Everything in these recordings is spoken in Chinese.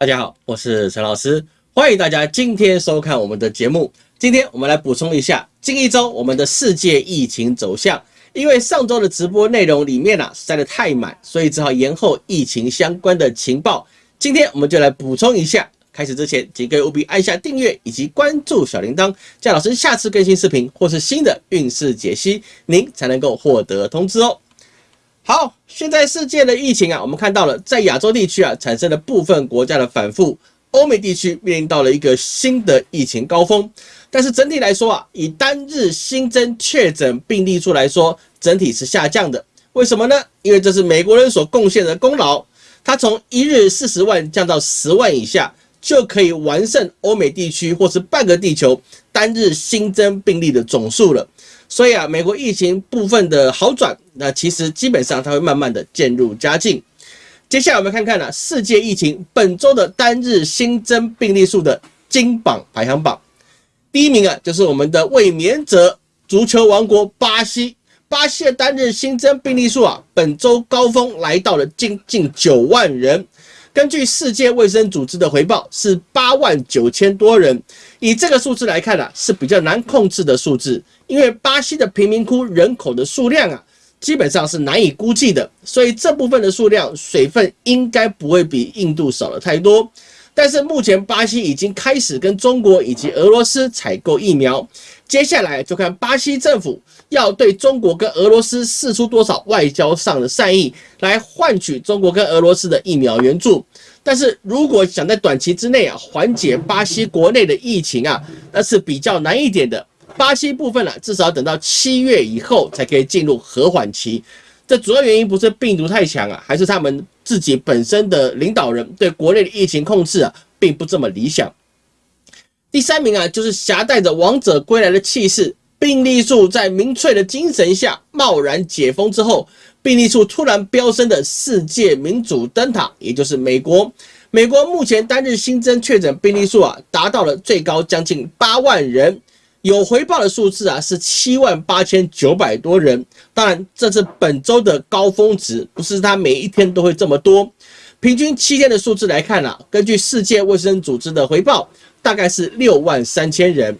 大家好，我是陈老师，欢迎大家今天收看我们的节目。今天我们来补充一下近一周我们的世界疫情走向。因为上周的直播内容里面啊塞得太满，所以只好延后疫情相关的情报。今天我们就来补充一下。开始之前，请各位务必按下订阅以及关注小铃铛，这样老师下次更新视频或是新的运势解析，您才能够获得通知哦。好，现在世界的疫情啊，我们看到了在亚洲地区啊产生了部分国家的反复，欧美地区面临到了一个新的疫情高峰。但是整体来说啊，以单日新增确诊病例数来说，整体是下降的。为什么呢？因为这是美国人所贡献的功劳，他从一日四十万降到十万以下。就可以完胜欧美地区或是半个地球单日新增病例的总数了。所以啊，美国疫情部分的好转，那其实基本上它会慢慢的渐入佳境。接下来我们看看呢，世界疫情本周的单日新增病例数的金榜排行榜。第一名啊，就是我们的卫冕者足球王国巴西。巴西的单日新增病例数啊，本周高峰来到了近近九万人。根据世界卫生组织的回报，是八万九千多人。以这个数字来看啊，是比较难控制的数字，因为巴西的贫民窟人口的数量啊，基本上是难以估计的，所以这部分的数量水分应该不会比印度少了太多。但是目前巴西已经开始跟中国以及俄罗斯采购疫苗，接下来就看巴西政府要对中国跟俄罗斯释出多少外交上的善意，来换取中国跟俄罗斯的疫苗援助。但是如果想在短期之内啊缓解巴西国内的疫情啊，那是比较难一点的。巴西部分呢，至少等到七月以后才可以进入和缓期。这主要原因不是病毒太强啊，还是他们自己本身的领导人对国内的疫情控制啊，并不这么理想。第三名啊，就是携带着王者归来的气势，病例数在民粹的精神下贸然解封之后，病例数突然飙升的世界民主灯塔，也就是美国。美国目前单日新增确诊病例数啊，达到了最高将近八万人。有回报的数字啊，是七万八千九百多人。当然，这是本周的高峰值，不是它每一天都会这么多。平均七天的数字来看啊，根据世界卫生组织的回报，大概是六万三千人。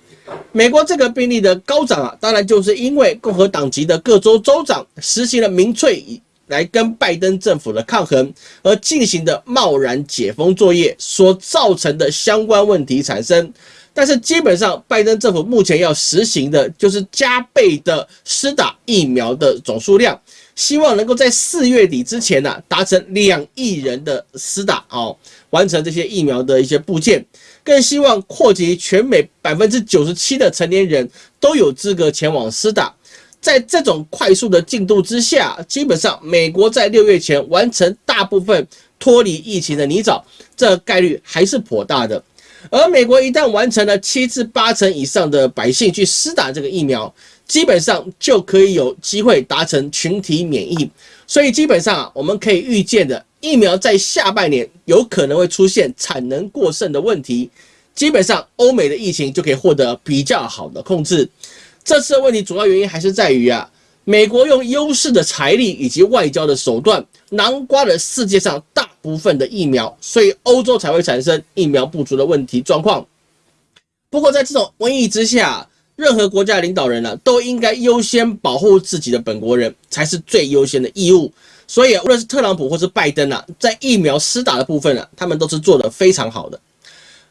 美国这个病例的高涨啊，当然就是因为共和党籍的各州州长实行了民粹来跟拜登政府的抗衡而进行的贸然解封作业所造成的相关问题产生。但是基本上，拜登政府目前要实行的就是加倍的施打疫苗的总数量，希望能够在四月底之前呢达成两亿人的施打哦，完成这些疫苗的一些部件，更希望扩及全美百分之九十七的成年人都有资格前往施打。在这种快速的进度之下，基本上美国在六月前完成大部分脱离疫情的泥沼，这概率还是颇大的。而美国一旦完成了七至八成以上的百姓去施打这个疫苗，基本上就可以有机会达成群体免疫。所以基本上啊，我们可以预见的，疫苗在下半年有可能会出现产能过剩的问题。基本上，欧美的疫情就可以获得比较好的控制。这次的问题主要原因还是在于啊。美国用优势的财力以及外交的手段囊括了世界上部分的疫苗，所以欧洲才会产生疫苗不足的问题状况。不过，在这种瘟疫之下，任何国家领导人呢，都应该优先保护自己的本国人，才是最优先的义务。所以，无论是特朗普或是拜登啊，在疫苗施打的部分呢，他们都是做得非常好的。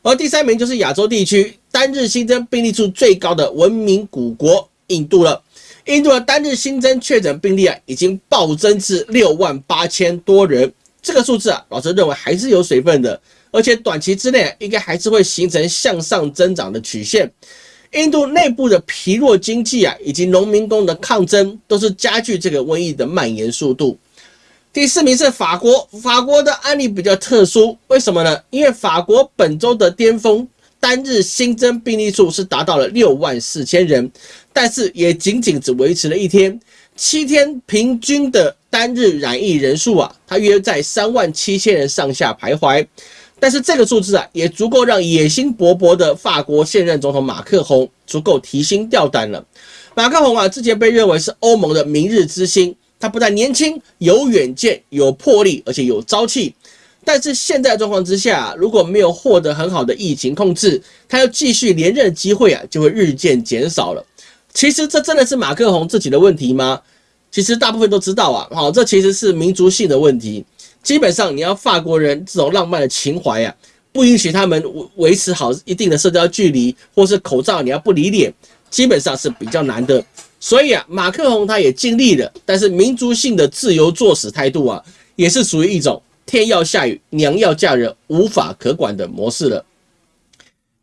而第三名就是亚洲地区单日新增病例数最高的文明古国印度了。印度的单日新增确诊病例啊，已经暴增至六万八千多人。这个数字啊，老师认为还是有水分的，而且短期之内应该还是会形成向上增长的曲线。印度内部的疲弱经济啊，以及农民工的抗争，都是加剧这个瘟疫的蔓延速度。第四名是法国，法国的案例比较特殊，为什么呢？因为法国本周的巅峰。单日新增病例数是达到了六万四千人，但是也仅仅只维持了一天，七天平均的单日染疫人数啊，它约在三万七千人上下徘徊。但是这个数字啊，也足够让野心勃勃的法国现任总统马克宏足够提心吊胆了。马克宏啊，之前被认为是欧盟的明日之星，他不但年轻、有远见、有魄力，而且有朝气。但是现在状况之下，如果没有获得很好的疫情控制，他要继续连任的机会啊，就会日渐减少了。其实这真的是马克宏自己的问题吗？其实大部分都知道啊，好，这其实是民族性的问题。基本上你要法国人这种浪漫的情怀啊，不允许他们维维持好一定的社交距离，或是口罩你要不离脸，基本上是比较难的。所以啊，马克宏他也尽力了，但是民族性的自由作死态度啊，也是属于一种天要下雨娘要嫁人无法可管的模式了。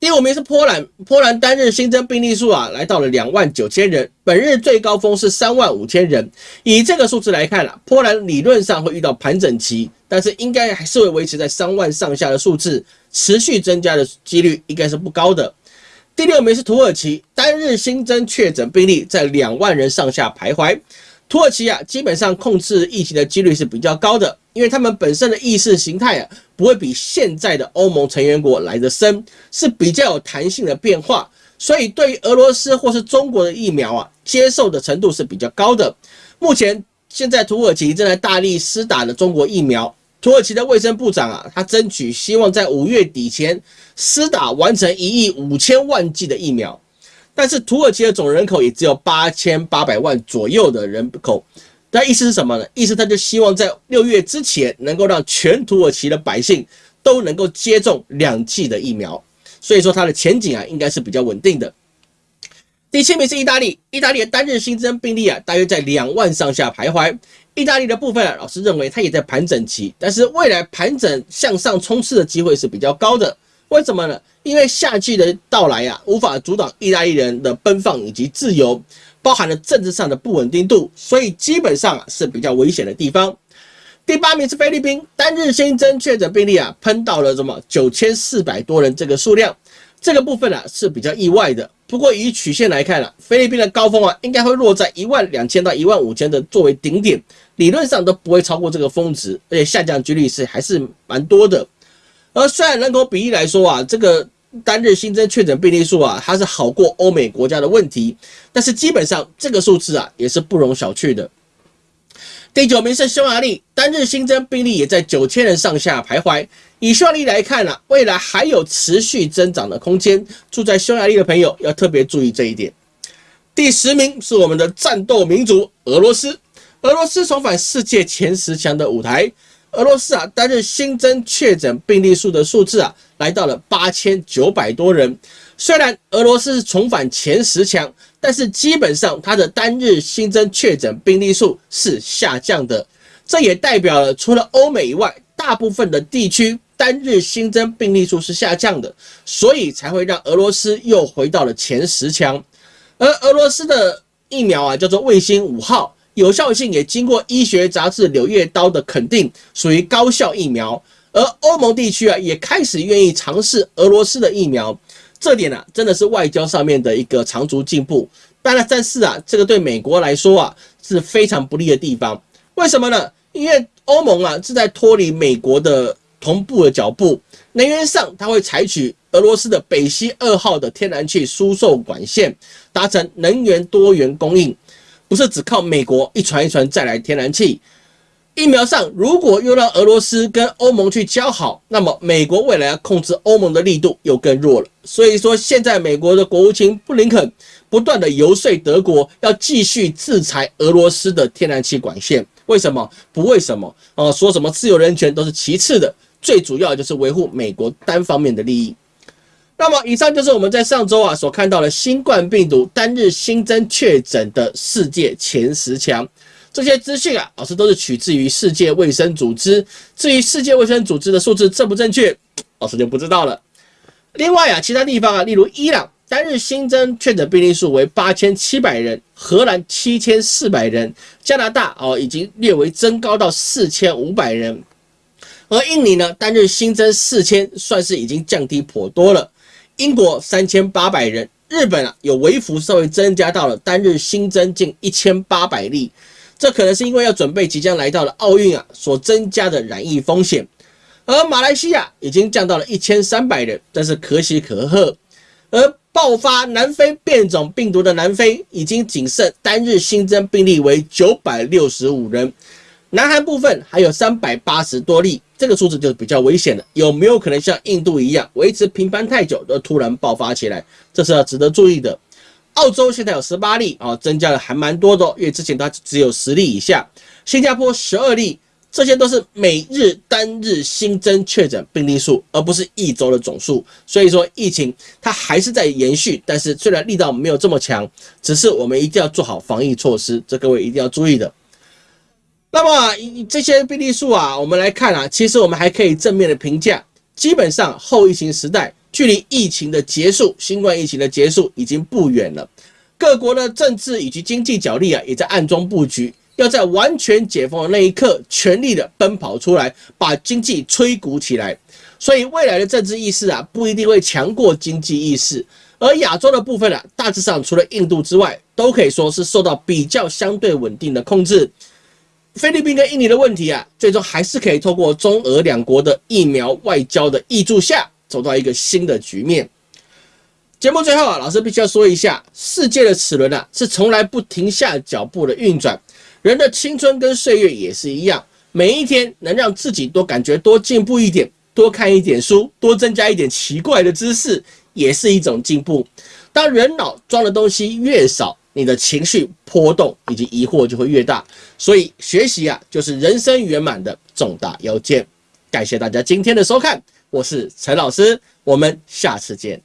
第五名是波兰，波兰单日新增病例数啊，来到了两万九千人，本日最高峰是三万五千人。以这个数字来看啊，波兰理论上会遇到盘整期，但是应该还是会维持在三万上下的数字，持续增加的几率应该是不高的。第六名是土耳其，单日新增确诊病例在两万人上下徘徊。土耳其啊，基本上控制疫情的几率是比较高的，因为他们本身的意识形态啊，不会比现在的欧盟成员国来得深，是比较有弹性的变化，所以对于俄罗斯或是中国的疫苗啊，接受的程度是比较高的。目前现在土耳其正在大力施打的中国疫苗，土耳其的卫生部长啊，他争取希望在五月底前施打完成一亿五千万剂的疫苗。但是土耳其的总人口也只有八千八百万左右的人口，那意思是什么呢？意思他就希望在六月之前能够让全土耳其的百姓都能够接种两剂的疫苗，所以说它的前景啊应该是比较稳定的。第七名是意大利，意大利的单日新增病例啊大约在两万上下徘徊。意大利的部分啊，老师认为它也在盘整期，但是未来盘整向上冲刺的机会是比较高的。为什么呢？因为夏季的到来啊，无法阻挡意大利人的奔放以及自由，包含了政治上的不稳定度，所以基本上啊是比较危险的地方。第八名是菲律宾，单日新增确诊病例啊喷到了什么九千四百多人这个数量，这个部分啊是比较意外的。不过以曲线来看啊，菲律宾的高峰啊应该会落在一万两千到一万五千的作为顶点，理论上都不会超过这个峰值，而且下降几率是还是蛮多的。而虽然人口比例来说啊，这个单日新增确诊病例数啊，它是好过欧美国家的问题，但是基本上这个数字啊也是不容小觑的。第九名是匈牙利，单日新增病例也在九千人上下徘徊。以匈牙利来看啊，未来还有持续增长的空间。住在匈牙利的朋友要特别注意这一点。第十名是我们的战斗民族俄罗斯，俄罗斯重返世界前十强的舞台。俄罗斯啊，单日新增确诊病例数的数字啊，来到了八千九百多人。虽然俄罗斯重返前十强，但是基本上它的单日新增确诊病例数是下降的。这也代表了除了欧美以外，大部分的地区单日新增病例数是下降的，所以才会让俄罗斯又回到了前十强。而俄罗斯的疫苗啊，叫做卫星五号。有效性也经过医学杂志《柳叶刀》的肯定，属于高效疫苗。而欧盟地区啊，也开始愿意尝试俄罗斯的疫苗，这点呢，真的是外交上面的一个长足进步。当然，但是啊，这个对美国来说啊，是非常不利的地方。为什么呢？因为欧盟啊，是在脱离美国的同步的脚步。能源上，它会采取俄罗斯的北溪二号的天然气输送管线，达成能源多元供应。不是只靠美国一船一船再来天然气，疫苗上如果又让俄罗斯跟欧盟去交好，那么美国未来要控制欧盟的力度又更弱了。所以说，现在美国的国务卿布林肯不断的游说德国要继续制裁俄罗斯的天然气管线。为什么？不为什么？哦，说什么自由人权都是其次的，最主要就是维护美国单方面的利益。那么，以上就是我们在上周啊所看到的新冠病毒单日新增确诊的世界前十强。这些资讯啊，老师都是取自于世界卫生组织。至于世界卫生组织的数字正不正确，老师就不知道了。另外啊，其他地方啊，例如伊朗单日新增确诊病例数为八千七百人，荷兰七千四百人，加拿大哦已经略微增高到四千五百人，而印尼呢单日新增四千，算是已经降低颇多了。英国三千八百人，日本啊有微幅稍微增加到了单日新增近一千八百例，这可能是因为要准备即将来到的奥运啊所增加的染疫风险。而马来西亚已经降到了一千三百人，但是可喜可贺。而爆发南非变种病毒的南非已经仅剩单日新增病例为九百六十五人，南韩部分还有三百八十多例，这个数字就比较危险了。有没有可能像印度一样维持平盘太久，而突然爆发起来？这是要值得注意的。澳洲现在有十八例啊，增加了还蛮多的，因为之前它只有十例以下。新加坡十二例，这些都是每日单日新增确诊病例数，而不是一周的总数。所以说疫情它还是在延续，但是虽然力道没有这么强，只是我们一定要做好防疫措施，这各位一定要注意的。那么这些病例数啊，我们来看啊，其实我们还可以正面的评价，基本上后疫情时代。距离疫情的结束，新冠疫情的结束已经不远了。各国的政治以及经济角力啊，也在暗中布局，要在完全解封的那一刻，全力的奔跑出来，把经济吹鼓起来。所以未来的政治意识啊，不一定会强过经济意识。而亚洲的部分啊，大致上除了印度之外，都可以说是受到比较相对稳定的控制。菲律宾跟印尼的问题啊，最终还是可以透过中俄两国的疫苗外交的挹注下。走到一个新的局面。节目最后啊，老师必须要说一下，世界的齿轮啊是从来不停下脚步的运转，人的青春跟岁月也是一样，每一天能让自己多感觉多进步一点，多看一点书，多增加一点奇怪的知识，也是一种进步。当人脑装的东西越少，你的情绪波动以及疑惑就会越大。所以学习啊，就是人生圆满的重大要件。感谢大家今天的收看。我是陈老师，我们下次见。